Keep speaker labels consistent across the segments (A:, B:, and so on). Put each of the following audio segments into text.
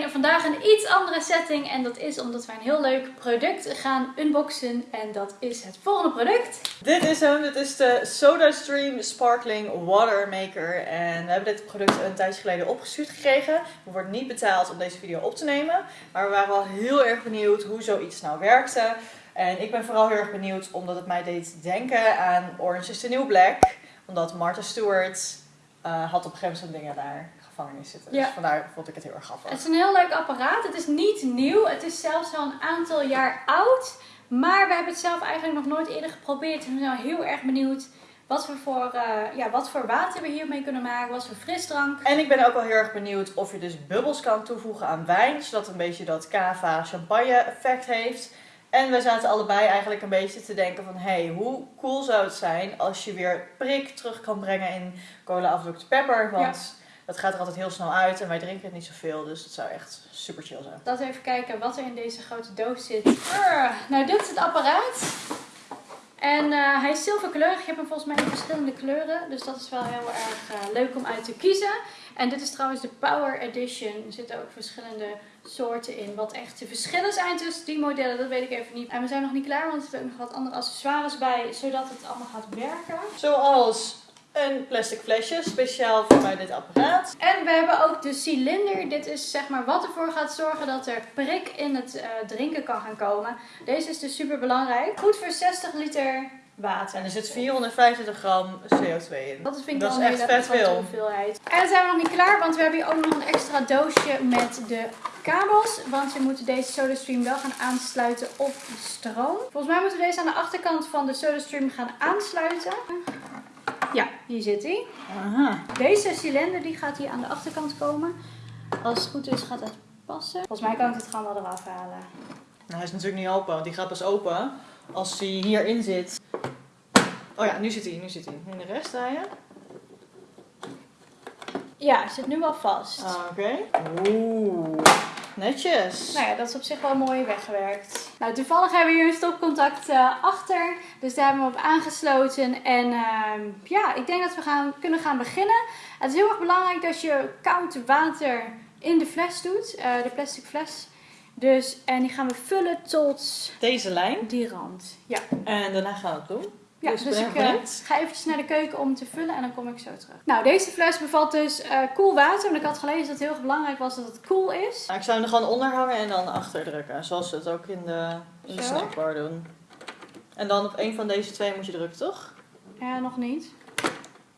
A: Vandaag een iets andere setting. En dat is omdat wij een heel leuk product gaan unboxen. En dat is het volgende product.
B: Dit is hem, dit is de SodaStream Sparkling Water Maker. En we hebben dit product een tijdje geleden opgestuurd gekregen. We worden niet betaald om deze video op te nemen, maar we waren wel heel erg benieuwd hoe zoiets nou werkte. En ik ben vooral heel erg benieuwd omdat het mij deed denken aan Orange is the New Black, omdat Martha Stewart uh, had op een gegeven moment dingen daar gevangenis zitten. Dus vandaar vond ik het heel erg grappig.
A: Het is een heel leuk apparaat. Het is niet nieuw. Het is zelfs al een aantal jaar oud. Maar we hebben het zelf eigenlijk nog nooit eerder geprobeerd. En we zijn heel erg benieuwd wat, we voor, uh, ja, wat voor water we hiermee kunnen maken. Wat voor frisdrank.
B: En ik ben ook wel heel erg benieuwd of je dus bubbels kan toevoegen aan wijn. Zodat een beetje dat cava champagne effect heeft. En we zaten allebei eigenlijk een beetje te denken van... Hé, hey, hoe cool zou het zijn als je weer prik terug kan brengen in cola Dr. Pepper. Want dat gaat er altijd heel snel uit en wij drinken het niet zoveel. Dus het zou echt super chill zijn.
A: Laten we even kijken wat er in deze grote doos zit. nou, dit is het apparaat. En uh, hij is zilverkleurig. Je hebt hem volgens mij in verschillende kleuren. Dus dat is wel heel erg uh, leuk om uit te kiezen. En dit is trouwens de Power Edition. Er zitten ook verschillende soorten in. Wat echt de verschillen zijn tussen die modellen, dat weet ik even niet. En we zijn nog niet klaar, want er zitten ook nog wat andere accessoires bij. Zodat het allemaal gaat werken.
B: Zoals een plastic flesje, speciaal voor bij dit apparaat.
A: En we hebben ook de cilinder. Dit is zeg maar wat ervoor gaat zorgen dat er prik in het uh, drinken kan gaan komen. Deze is dus super belangrijk. Goed voor 60 liter water.
B: En er zit 425 gram CO2 in.
A: Dat vind ik dat wel is echt vet veel. hoeveelheid. En dan zijn we nog niet klaar, want we hebben hier ook nog een extra doosje met de kabels. Want we moeten deze SodaStream wel gaan aansluiten op de stroom. Volgens mij moeten we deze aan de achterkant van de SodaStream gaan aansluiten. Ja, hier zit hij. Deze cilinder die gaat hier aan de achterkant komen. Als het goed is gaat het passen. Volgens mij kan ik het gewoon wel eraf halen.
B: Nou, hij is natuurlijk niet open, want die gaat pas open als hij hierin zit. Oh ja, nu zit hij, nu zit hij. En de rest draaien?
A: Ja, zit nu wel vast.
B: Ah, oké. Oeh. Netjes.
A: Nou ja, dat is op zich wel mooi weggewerkt. Nou, toevallig hebben we hier een stopcontact uh, achter. Dus daar hebben we op aangesloten. En uh, ja, ik denk dat we gaan, kunnen gaan beginnen. Het is heel erg belangrijk dat je koud water in de fles doet. Uh, de plastic fles. Dus, en die gaan we vullen tot...
B: Deze lijn?
A: Die rand. Ja.
B: En daarna gaan we het doen.
A: Ja, dus, dus ik uh, ga eventjes naar de keuken om te vullen en dan kom ik zo terug. Nou, deze fles bevat dus uh, koel water. Want ik had gelezen dat het heel belangrijk was dat het koel is.
B: Nou, ik zou hem er gewoon onder hangen en dan achter drukken. Zoals we het ook in de, in de snackbar doen. En dan op een van deze twee moet je drukken, toch?
A: Ja, nog niet.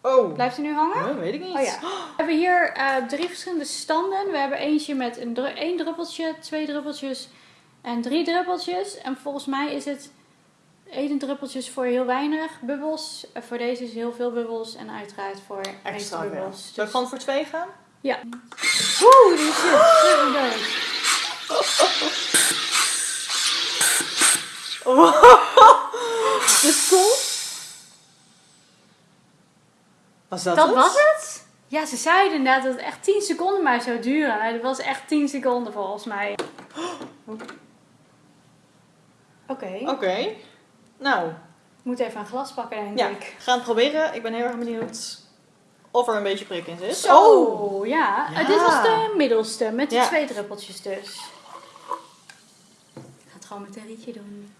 B: Oh.
A: Blijft hij nu hangen?
B: Dat weet ik niet.
A: Oh, ja. We hebben hier uh, drie verschillende standen. We hebben eentje met een één druppeltje, twee druppeltjes en drie druppeltjes. En volgens mij is het Eten druppeltjes voor heel weinig bubbels. Eh, voor deze is heel veel bubbels. En uiteraard voor extra bubbels.
B: Dus... gewoon voor twee gaan?
A: Ja. Oeh, die shit.
B: Dus cool. Was dat,
A: dat was het? Ja, ze zeiden inderdaad dat het echt 10 seconden maar zou duren. Nou, dat was echt 10 seconden volgens mij. Oké.
B: Oké. Nou.
A: Ik moet even een glas pakken, denk
B: ja,
A: ik.
B: ga het proberen. Ik ben heel erg benieuwd of er een beetje prik in zit.
A: Zo, oh, ja. ja. dit was de middelste, met de twee druppeltjes dus. Ik ga het gewoon met een rietje doen.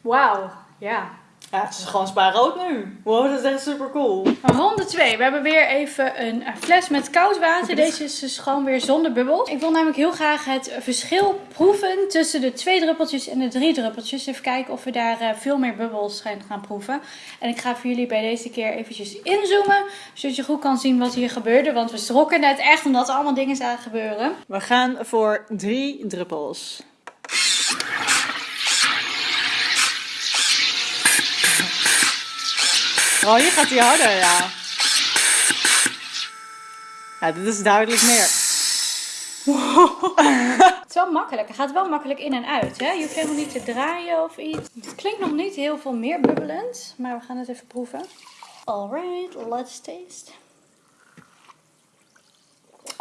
A: Wauw, ja.
B: Ja, het is gewoon spaarrood nu. Wow, dat is echt super cool.
A: Ronde 2. We hebben weer even een fles met koud water. Deze is dus gewoon weer zonder bubbels. Ik wil namelijk heel graag het verschil proeven tussen de twee druppeltjes en de drie druppeltjes. Even kijken of we daar eh, veel meer bubbels gaan proeven. En ik ga voor jullie bij deze keer eventjes inzoomen. Zodat je goed kan zien wat hier gebeurde. Want we strokken net echt omdat er allemaal dingen zagen gebeuren.
B: We gaan voor drie druppels. Oh, hier gaat hij harder, ja. Ja, dit is duidelijk meer.
A: Het is wel makkelijk. Het gaat wel makkelijk in en uit. Hè? Je hoeft helemaal niet te draaien of iets. Het klinkt nog niet heel veel meer bubbelend. Maar we gaan het even proeven. Alright, let's taste.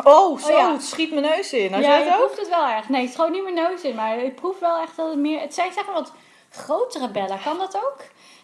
B: Oh, zo, oh, ja. het schiet mijn neus in.
A: Had ja, je, proeft het wel erg. Nee, het schoot niet mijn neus in. Maar ik proef wel echt dat het meer... Het zijn zeg maar wat grotere bellen. Kan dat ook?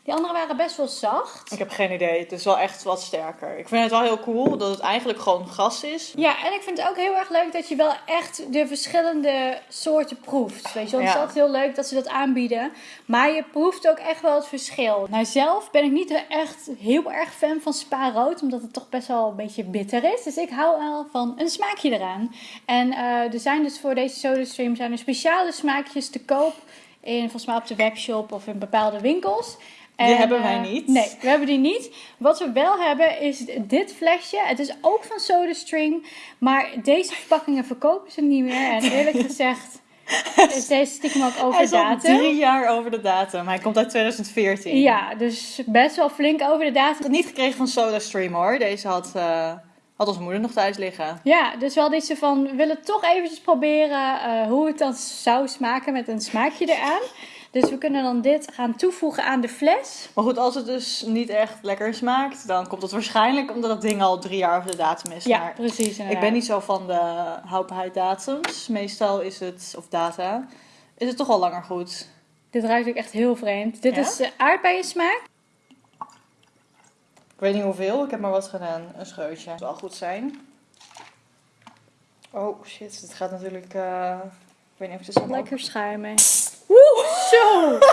A: Die andere waren best wel zacht.
B: Ik heb geen idee. Het is wel echt wat sterker. Ik vind het wel heel cool dat het eigenlijk gewoon gas is.
A: Ja, en ik vind het ook heel erg leuk dat je wel echt de verschillende soorten proeft. Weet je wel, het is altijd heel leuk dat ze dat aanbieden. Maar je proeft ook echt wel het verschil. Nou, zelf ben ik niet echt heel erg fan van spa rood, omdat het toch best wel een beetje bitter is. Dus ik hou wel van een smaakje eraan. En eh, er zijn dus voor deze SodaStream zijn er speciale smaakjes te koop. In, volgens mij op de webshop of in bepaalde winkels.
B: Die
A: En,
B: hebben wij
A: eh,
B: niet.
A: Nee, we hebben die niet. Wat we wel hebben is dit flesje. Het is ook van SodaStream. Maar deze verpakkingen verkopen ze niet meer. En eerlijk gezegd is deze stiekem ook over
B: Hij is al
A: datum.
B: drie jaar over de datum. Hij komt uit 2014.
A: Ja, dus best wel flink over de
B: Ik heb
A: datum.
B: het niet gekregen van SodaStream hoor. Deze had, eh, had onze moeder nog thuis liggen.
A: Ja, dus wel iets van, we willen toch eventjes proberen eh, hoe het dan zou smaken met een smaakje eraan. Dus we kunnen dan dit gaan toevoegen aan de fles.
B: Maar goed, als het dus niet echt lekker smaakt, dan komt het waarschijnlijk omdat het ding al drie jaar over de datum is.
A: Ja,
B: Maar
A: precies inderdaad.
B: ik ben niet zo van de houdbaarheidsdatums. Meestal is het, of data, is het toch al langer goed.
A: Dit ruikt ook echt heel vreemd. Dit
B: Ja?
A: is uh, aardbeien smaak.
B: Ik weet niet hoeveel, ik heb maar wat gedaan. Een scheutje. Dat zal wel goed zijn. Oh shit, dit gaat natuurlijk. eh, ik weet niet of het is allemaal-
A: Lekker schuimen. Woe, zo!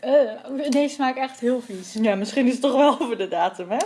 A: Eh, deze smaakt echt heel vies.
B: Ja, misschien is het toch wel over de datum, hè?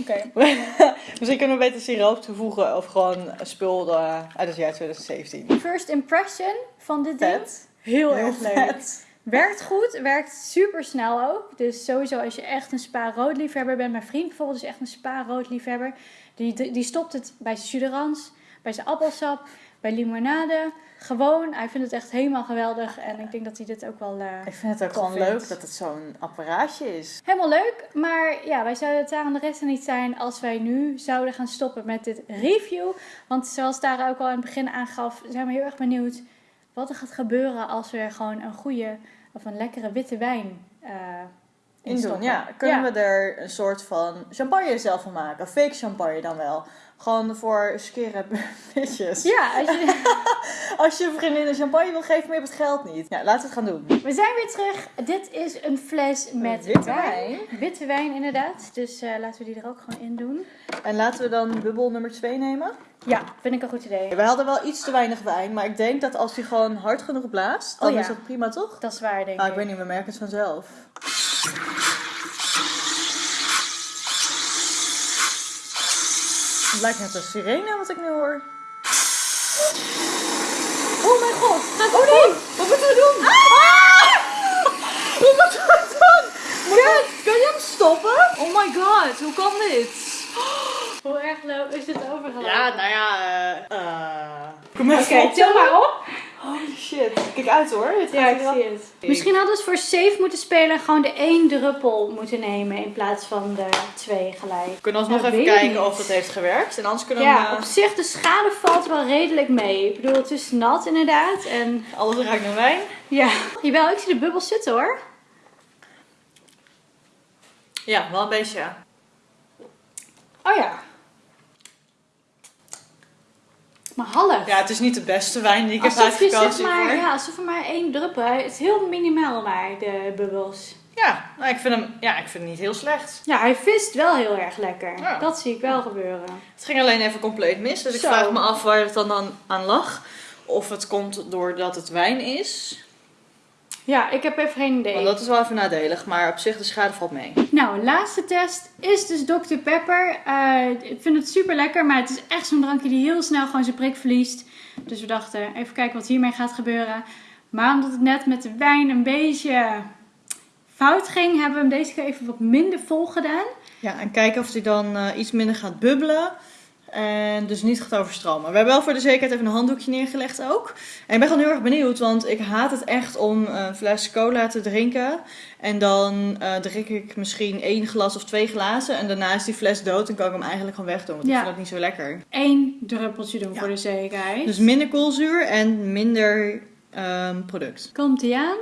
A: Oké.
B: Misschien kunnen we beter siroop toevoegen of gewoon een spul eh, uit het jaar 2017.
A: First impression van dit ding.
B: Vet.
A: Heel,
B: Heel
A: erg leuk. Werkt goed, werkt super snel ook. Dus sowieso als je echt een spa rood liefhebber bent. Mijn vriend bijvoorbeeld is echt een spa rood liefhebber. Die, die stopt het bij zijn suderans, bij zijn appelsap, bij limonade. Gewoon, hij vindt het echt helemaal geweldig. En ik denk dat hij dit ook wel eh,
B: Ik vind het ook gewoon
A: vindt.
B: leuk dat het zo'n apparaatje is.
A: helemaal leuk. Maar ja, wij zouden het daar aan de rest niet zijn als wij nu zouden gaan stoppen met dit review. Want zoals Tara ook al in het begin aangaf, zijn we heel erg benieuwd wat er gaat gebeuren als we er gewoon een goede of een lekkere witte wijn eh in
B: doen, ja. Kunnen
A: Ja.
B: we er een soort van champagne zelf van maken? Fake champagne dan wel. Gewoon voor skere bitches.
A: Ja, als je,
B: Als je een vriendin een champagne wil geven, maar je hebt het geld niet. Ja, laten we het gaan doen.
A: we zijn weer terug. Dit is een fles met
B: Witte
A: wijn. Witte wijn inderdaad. Dus eh, laten we die er ook gewoon in doen.
B: En laten we dan bubbel nummer 2 nemen.
A: Ja, vind ik een goed idee.
B: We hadden wel iets te weinig wijn, maar ik denk dat als hij gewoon hard genoeg blaast, dan
A: Oh ja.
B: is dat prima toch?
A: Dat is waar, denk
B: Ah,
A: ik.
B: ik weet niet, we merken het vanzelf. Het lijkt net een sirene wat ik nu hoor.
A: Oh mijn god, gaat
B: Oh nee! Wat moeten we doen? Ah! Wat moeten we doen? Moet kan je hem stoppen? Oh my god, hoe kan dit?
A: Hoe erg lo- is dit overgelopen?
B: Ja, nou ja, eh... eh, Kom
A: Oké,
B: op.
A: tel maar op.
B: Holy shit. Kijk uit hoor. Het
A: Ja, ik zie het. Misschien hadden ze voor safe moeten spelen en gewoon de één druppel moeten nemen in plaats van de twee gelijk.
B: We kunnen alsnog
A: Ja,
B: even kijken
A: niet.
B: of het heeft gewerkt. En anders kunnen we
A: Ja,
B: eh,
A: op zich, de schade valt wel redelijk mee. Ik bedoel, het is nat inderdaad. En
B: alles ruikt naar wijn.
A: ja, jawel, ik zie de bubbels zitten hoor.
B: Ja, wel een beetje.
A: Oh ja. Maar half.
B: Ja, het is niet de beste wijn die ik heb
A: alsof zeg
B: uitgekozen.
A: maar,
B: hiervoor.
A: ja, alsof er maar één druppel. Het is heel minimaal maar, de bubbels.
B: Ja, nou, ik vind hem ja, ik vind hem niet heel slecht.
A: Ja, hij vist wel heel erg lekker.
B: Ja.
A: Dat zie ik wel gebeuren.
B: Het ging alleen even compleet mis. Dus ik vraag me af waar het dan aan, aan lag. Of het komt doordat het wijn is.
A: Ja, ik heb even geen idee.
B: Want dat is wel even nadelig. Maar op zich, de schade valt mee.
A: Nou, laatste test is dus Dr. Pepper. Eh, ik vind het super lekker, maar het is echt zo'n drankje die heel snel gewoon zijn prik verliest. Dus we dachten, even kijken wat hiermee gaat gebeuren. Maar omdat het net met de wijn een beetje fout ging, hebben we hem deze keer even wat minder vol gedaan.
B: Ja, en kijken of hij dan eh, iets minder gaat bubbelen. En dus niet gaat overstromen. We hebben wel voor de zekerheid even een handdoekje neergelegd ook. En ik ben gewoon heel erg benieuwd, want ik haat het echt om een fles cola te drinken. En dan eh, drink ik misschien één glas of twee glazen. En daarna is die fles dood en kan ik hem eigenlijk gewoon wegdoen. Want
A: Ja.
B: ik vind dat niet zo lekker.
A: Eén druppeltje doen
B: Ja.
A: voor de zekerheid.
B: Dus minder koolzuur en minder ehm, product.
A: Komt ie aan?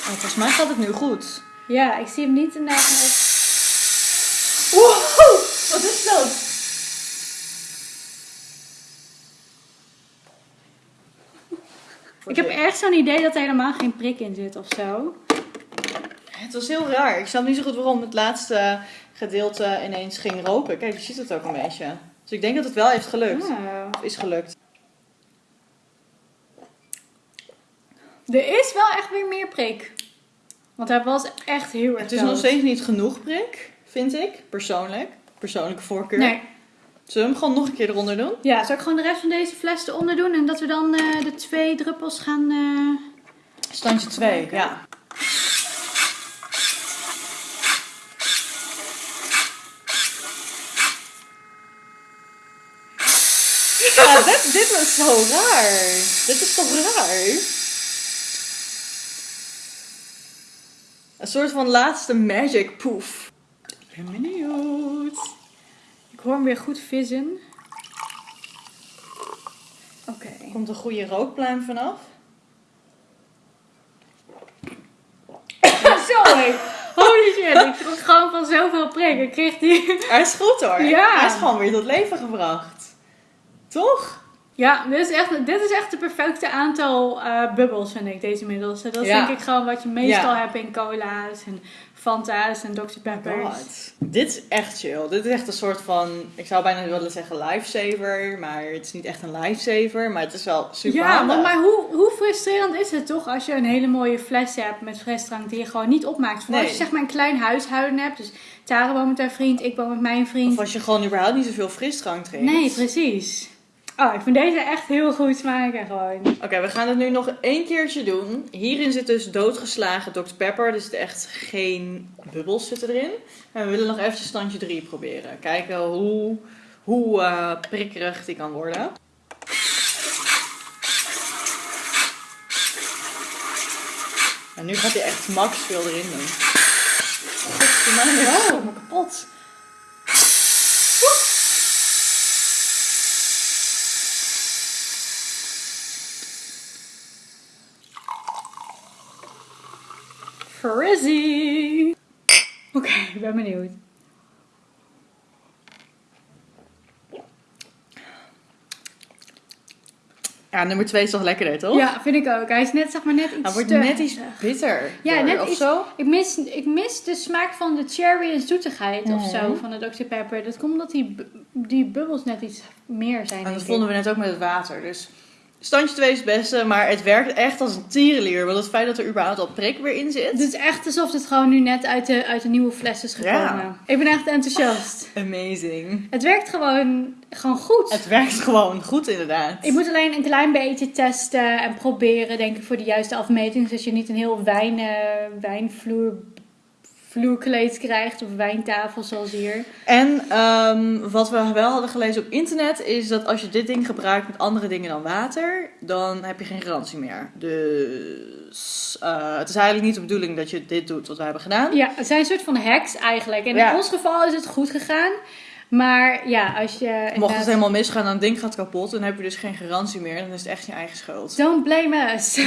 B: Oh, volgens mij gaat het nu goed.
A: Ja, ik zie hem niet in de
B: Wow, wat is dat?
A: Ik heb echt zo'n idee dat er helemaal geen prik in zit of zo.
B: Het was heel raar. Ik snap niet zo goed waarom het laatste gedeelte ineens ging roken. Kijk, je ziet het ook een beetje. Dus ik denk dat het wel heeft gelukt.
A: Oh.
B: Of is gelukt.
A: Er is wel echt weer meer prik. Want hij was echt heel erg
B: Het is nog steeds niet genoeg prik, vind ik. Persoonlijk. Persoonlijke voorkeur.
A: Nee.
B: Zullen we hem gewoon nog een keer eronder doen?
A: Ja, zal ik gewoon de rest van deze fles eronder doen en dat we dan eh, de twee druppels gaan... eh,
B: Standje 2,
A: Oké.
B: ja. Ja, dit, dit was zo raar. Dit is toch raar? Een soort van laatste magic poef.
A: Ik ben benieuwd. Ik hoor hem weer goed vissen. Oké.
B: Komt een goede rookpluim vanaf.
A: Sorry. Holy shit. Ik schrok gewoon van zoveel prik. Ik kreeg die...
B: Hij is goed hoor.
A: Ja.
B: Hij is gewoon weer tot leven gebracht. Toch?
A: Ja, dit is echt, dit is echt het perfecte aantal eh, bubbels, vind ik, deze middels. Dat is
B: Ja.
A: denk ik gewoon wat je meestal
B: Ja.
A: hebt in cola's en Fanta's en Dr. Peppers.
B: God. Dit is echt chill. Dit is echt een soort van, ik zou bijna willen zeggen lifesaver, maar het is niet echt een lifesaver, maar het is wel super
A: Ja,
B: handig.
A: want maar hoe, hoe frustrerend is het toch als je een hele mooie fles hebt met frisdrank die je gewoon niet opmaakt? Voor
B: Nee.
A: als je zeg maar een klein huishouden hebt, dus Tara woont met haar vriend, ik woon met mijn vriend.
B: Of als je gewoon überhaupt niet zoveel frisdrank drinkt.
A: Nee, precies. Oh, ik vind deze echt heel goed smaken gewoon.
B: Oké, we gaan het nu nog één keertje doen. Hierin zit dus doodgeslagen Dr. Pepper. Er zitten echt geen bubbels zitten erin. En we willen nog eventjes standje 3 proberen. Kijken hoe, hoe eh, prikkerig die kan worden. En nu gaat hij echt max veel erin doen. Godverdomme, ik kapot.
A: Frizzy! Oké, ik ben benieuwd.
B: Ja, nummer 2 is toch lekkerder, toch?
A: Ja, vind ik ook. Hij is net, zeg maar, net iets
B: Hij wordt net iets bitter.
A: Ja,
B: door,
A: net
B: of
A: iets-
B: zo.
A: Ik mis, ik mis de smaak van de cherry en zoetigheid of zo
B: Mhm.
A: van de Dr. Pepper. Dat komt omdat die, die bubbels net iets meer zijn.
B: En dat vonden we net ook met het water. Dus standje 2 is het beste, maar het werkt echt als een tierenlier. Want het feit dat er überhaupt al prik weer in zit.
A: Het is echt alsof het gewoon nu net uit de, uit de nieuwe fles is gekomen.
B: Ja.
A: Ik ben echt enthousiast.
B: Amazing.
A: Het werkt gewoon, gewoon goed.
B: Het werkt gewoon goed inderdaad.
A: Ik moet alleen een klein beetje testen en proberen, denk ik, voor de juiste afmeting. Zodat je niet een heel wijn, eh, wijnvloer vloerkleed krijgt of wijntafel zoals hier.
B: En ehm, wat we wel hadden gelezen op internet is dat als je dit ding gebruikt met andere dingen dan water, dan heb je geen garantie meer. Dus eh, het is eigenlijk niet de bedoeling dat je dit doet wat we hebben gedaan.
A: Ja, het zijn een soort van hacks eigenlijk. En
B: Ja.
A: in ons geval is het goed gegaan. Maar ja, als je...
B: Mocht het helemaal misgaan en het ding gaat kapot, dan heb je dus geen garantie meer. Dan is het echt je eigen schuld.
A: Don't blame us.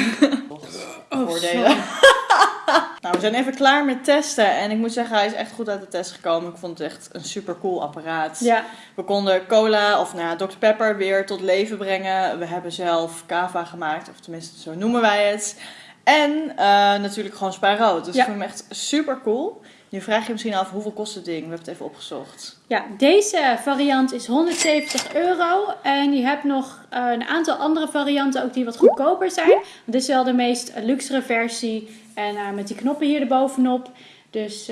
A: Oh,
B: voordelen. nou, we zijn even klaar met testen. En ik moet zeggen, hij is echt goed uit de test gekomen. Ik vond het echt een super cool apparaat.
A: Ja,
B: We konden cola, of nou Dr. Pepper weer tot leven brengen. We hebben zelf kava gemaakt, of tenminste zo noemen wij het. En eh, natuurlijk gewoon spa rood. Dus
A: Ja.
B: ik vind hem echt super cool. Nu vraag je misschien af, hoeveel kost het ding? We hebben het even opgezocht.
A: ja, deze variant is 170 euro. En je hebt nog eh, een aantal andere varianten ook die wat goedkoper zijn. Dit is wel de meest luxere versie. En eh, met die knoppen hier erbovenop. Dus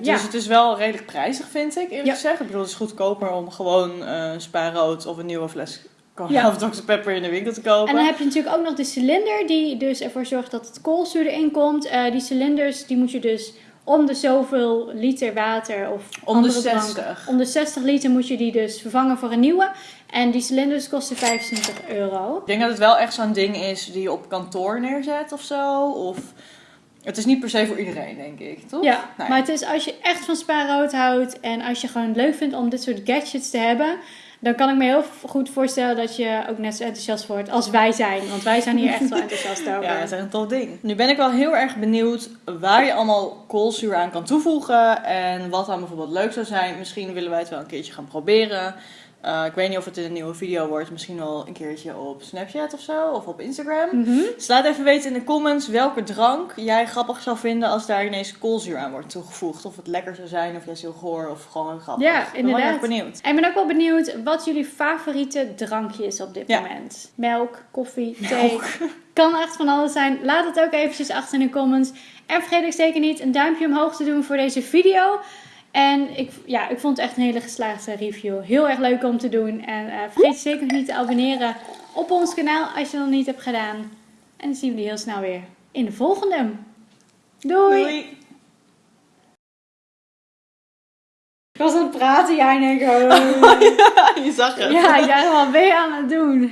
A: ja.
B: Dus het is wel redelijk prijzig, vind ik, eerlijk
A: Ja.
B: gezegd. Ik bedoel, het is goedkoper om gewoon eh spa rood of een nieuwe fles
A: Ja.
B: of Dr. Pepper in de winkel te kopen.
A: En dan heb je natuurlijk ook nog de cilinder die dus ervoor zorgt dat het koolzuur erin komt. Die cilinders die moet je dus om de zoveel liter water of
B: Om de
A: andere drank-
B: 60.
A: om de 60 liter moet je die dus vervangen voor een nieuwe. En die cilinders kosten 25 euro.
B: Ik denk dat het wel echt zo'n ding is die je op kantoor neerzet of zo. Of het is niet per se voor iedereen, denk ik, toch?
A: Ja,
B: Nee.
A: maar het is als je echt van spaarrood houdt en als je gewoon leuk vindt om dit soort gadgets te hebben, dan kan ik me heel goed voorstellen dat je ook net zo enthousiast wordt als wij zijn. Want wij zijn hier echt wel enthousiast over.
B: Ja, het is echt een tof ding. Nu ben ik wel heel erg benieuwd waar je allemaal koolzuur aan kan toevoegen. En wat dan bijvoorbeeld leuk zou zijn. Misschien willen wij het wel een keertje gaan proberen. Eh, ik weet niet of het een nieuwe video wordt. Misschien wel een keertje op Snapchat of zo. Of op Instagram. Dus laat even weten in de comments welke drank jij grappig zou vinden als daar ineens koolzuur aan wordt toegevoegd. Of het lekker zou zijn, of juist heel goor, of gewoon grappig.
A: Ja,
B: Ik ben wel
A: inderdaad.
B: erg benieuwd.
A: En ik ben ook wel benieuwd wat jullie favoriete drankje is op dit
B: Ja.
A: moment. Melk, koffie, thee. Kan echt van alles zijn. Laat het ook eventjes achter in de comments. En vergeet ook zeker niet een duimpje omhoog te doen voor deze video. En ik, ja, ik vond het echt een hele geslaagde review. Heel erg leuk om te doen. En eh, vergeet zeker niet te abonneren op ons kanaal als je dat nog niet hebt gedaan. En dan zien we jullie heel snel weer in de volgende. Doei!
B: Doei!
A: Ik was aan het praten, jij en ik.
B: Je zag het.
A: Ja, ik dacht, wat ben je aan het doen?